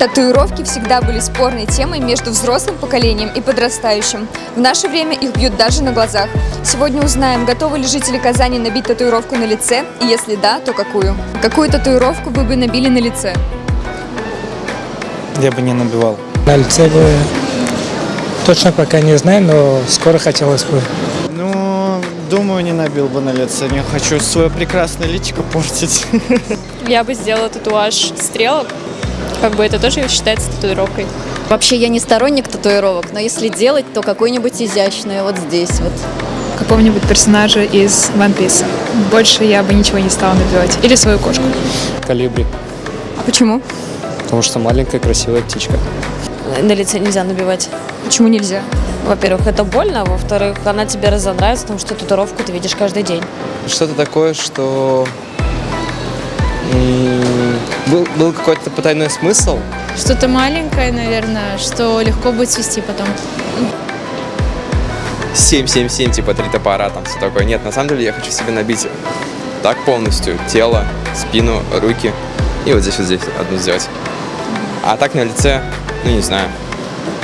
Татуировки всегда были спорной темой между взрослым поколением и подрастающим. В наше время их бьют даже на глазах. Сегодня узнаем, готовы ли жители Казани набить татуировку на лице, и если да, то какую. Какую татуировку вы бы набили на лице? Я бы не набивал. На лице бы точно пока не знаю, но скоро хотелось бы. Ну, думаю, не набил бы на лице. Не хочу свое прекрасное личико портить. Я бы сделала татуаж стрелок. Как бы это тоже считается татуировкой. Вообще я не сторонник татуировок, но если делать, то какой-нибудь изящный вот здесь вот. какого-нибудь персонажа из One Piece. Больше я бы ничего не стала набивать. Или свою кошку. Калибри, А почему? потому что маленькая красивая птичка. На лице нельзя набивать. Почему нельзя? Во-первых, это больно, а во-вторых, она тебе разонравится, потому что татуировку ты видишь каждый день. что-то такое, что м, был, был какой-то потайной смысл. Что-то маленькое, наверное, что легко будет свести потом. 7-7-7, типа три топора, там все такое. Нет, на самом деле я хочу себе набить так полностью тело, спину, руки и вот здесь вот здесь одну сделать. А так на лице, ну не знаю,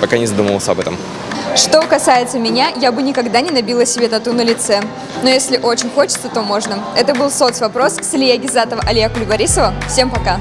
пока не задумывался об этом. Что касается меня, я бы никогда не набила себе тату на лице. Но если очень хочется, то можно. Это был соцвопрос с Ильей Гизатова, Алия Кулибарисова. Всем пока!